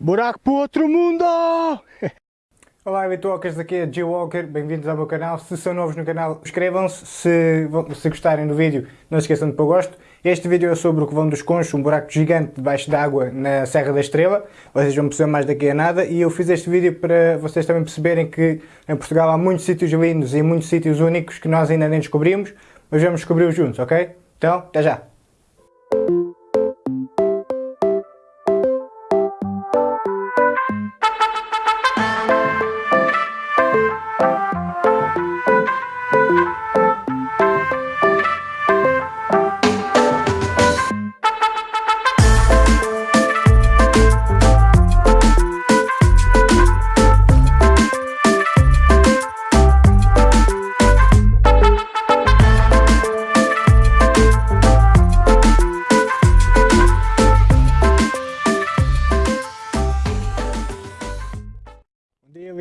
Buraco para outro mundo! Olá, Bitwalkers, daqui é G Walker, bem-vindos ao meu canal. Se são novos no canal, inscrevam-se. Se, se gostarem do vídeo, não se esqueçam de pôr gosto. Este vídeo é sobre o Covão dos Conchos, um buraco gigante debaixo d'água na Serra da Estrela. Vocês vão perceber mais daqui a nada. E eu fiz este vídeo para vocês também perceberem que em Portugal há muitos sítios lindos e muitos sítios únicos que nós ainda nem descobrimos, mas vamos descobri-los juntos, ok? Então, até já!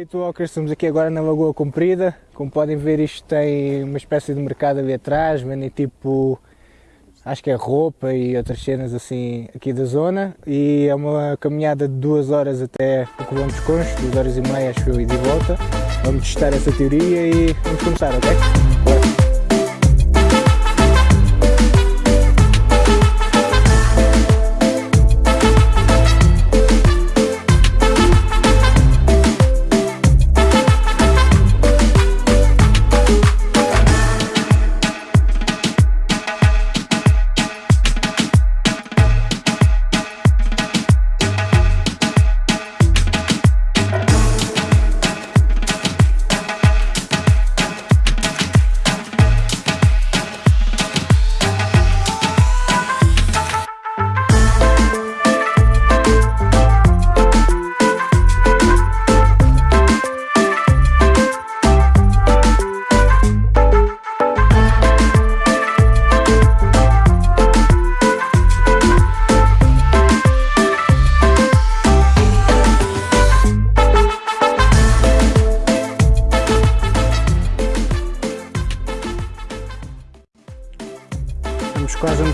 Bitwalkers, estamos aqui agora na Lagoa Comprida, como podem ver isto tem uma espécie de mercado ali atrás, vendem tipo, acho que é roupa e outras cenas assim aqui da zona e é uma caminhada de duas horas até o Colombo dos Conchos, duas horas e meia acho eu e de volta, vamos testar essa teoria e vamos começar, ok? Bora.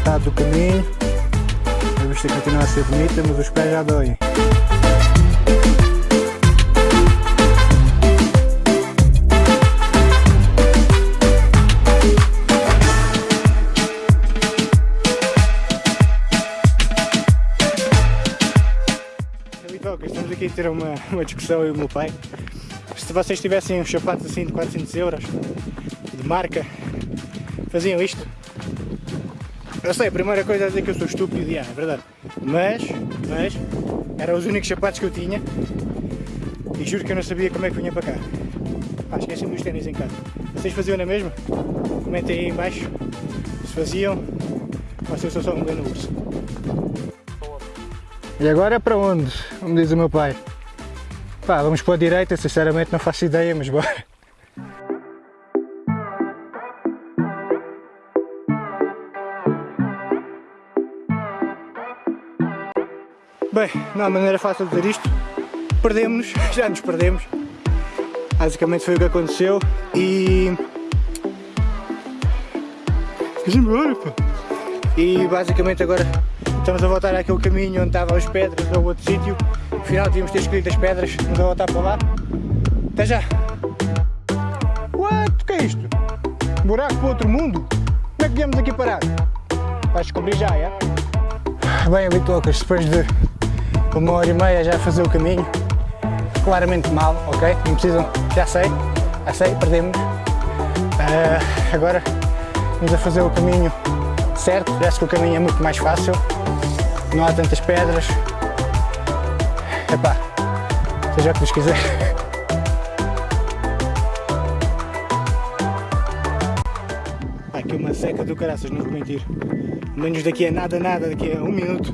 Metade do caminho. A vista continua a ser bonita, mas os pés já doem. Estamos aqui a ter uma, uma discussão eu e o meu pai. Se vocês tivessem uns sapatos assim de 400 euros, de marca, faziam isto? Eu sei, a primeira coisa é dizer que eu sou estúpido, e é verdade. Mas, mas, eram os únicos sapatos que eu tinha e juro que eu não sabia como é que vinha para cá. Pá, esqueci-me dos ténis em casa. Vocês faziam na mesma? Comentem aí em baixo se faziam ou se eu sou só um grande urso. E agora é para onde? Como diz o meu pai. Pá, vamos para a direita, sinceramente não faço ideia, mas bora. Bem, não há maneira fácil de dizer isto. Perdemos-nos, já nos perdemos. Basicamente foi o que aconteceu e... Vamos embora, pá. E basicamente agora estamos a voltar àquele caminho onde estavam as pedras ou outro sítio. Afinal tínhamos ter escolhido as pedras, vamos a voltar para lá. Até já! What? O que é isto? buraco para outro mundo? Como é que viemos aqui parar? Vais descobrir já, é? Bem, Bitocas, depois de uma hora e meia já a fazer o caminho, claramente mal, ok? Não precisam, já sei, já sei, perdemos. Uh, agora vamos a fazer o caminho certo, parece que o caminho é muito mais fácil, não há tantas pedras. Epá, seja o que Deus quiser. aqui uma seca do caraças, não vou mentir. Menos daqui a nada, nada, daqui a um minuto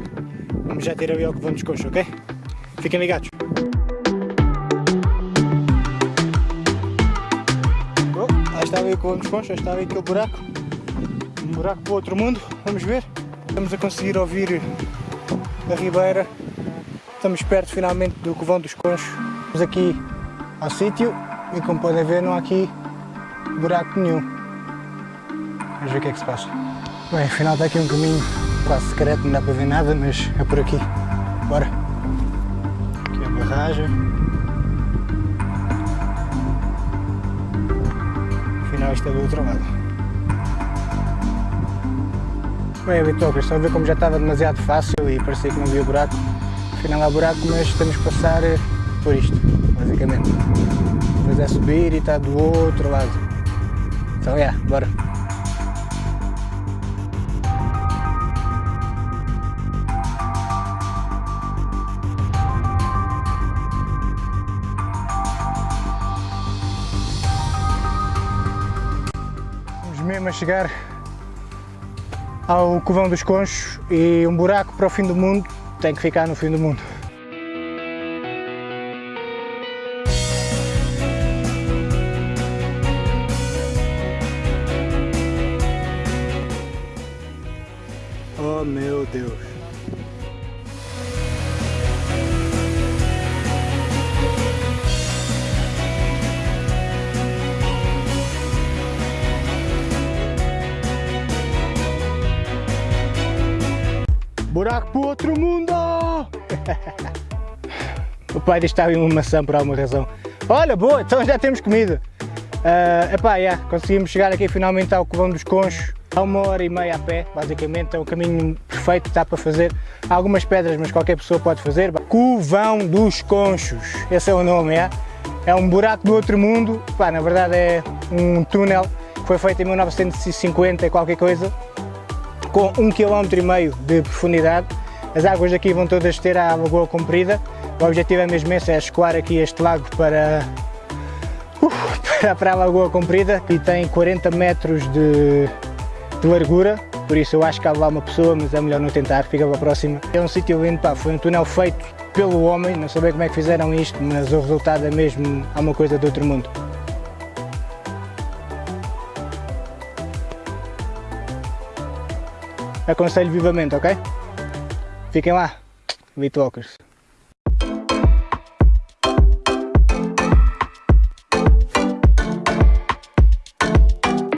Vamos já ter ali ao que vamos coxo, ok? Fiquem ligados. Oh, lá está ali o que vamos coxo, está ali aquele buraco. Um buraco para o outro mundo, vamos ver. Estamos a conseguir ouvir a ribeira. Estamos perto finalmente do Covão dos Conchos. Estamos aqui ao sítio e como podem ver não há aqui buraco nenhum. Vamos ver o que é que se passa. Bem, afinal está aqui um caminho quase secreto, não dá para ver nada, mas é por aqui. Bora! barragem. Afinal isto é do outro lado. Bem, bitocas, estão a ver como já estava demasiado fácil e parecia que não havia buraco. Afinal há buraco, mas temos que passar eh, por isto, basicamente. Depois é subir e está do outro lado. Então, é, yeah, bora. Mesmo a chegar ao Covão dos Conchos e um buraco para o fim do mundo tem que ficar no fim do mundo. Oh meu Deus! Buraco para outro mundo! o pai estava em uma maçã por alguma razão. Olha, boa, então já temos comida. Uh, epá, yeah, conseguimos chegar aqui finalmente ao Covão dos Conchos. Há uma hora e meia a pé, basicamente, é o caminho perfeito que está para fazer. Há algumas pedras, mas qualquer pessoa pode fazer. Covão dos Conchos, esse é o nome, é? É um buraco do outro mundo. Na verdade é um túnel que foi feito em 1950 e qualquer coisa com um km meio de profundidade. As águas aqui vão todas ter a lagoa comprida. O objetivo é mesmo esse, é escoar aqui este lago para, uh, para, a lagoa comprida e tem 40 metros de, de, largura, por isso eu acho que há lá uma pessoa, mas é melhor não tentar, fica para a próxima. É um sítio lindo, pá, foi um túnel feito pelo homem, não sei bem como é que fizeram isto, mas o resultado é mesmo há uma coisa de outro mundo. Aconselho vivamente, ok? Fiquem lá, Bitwalkers.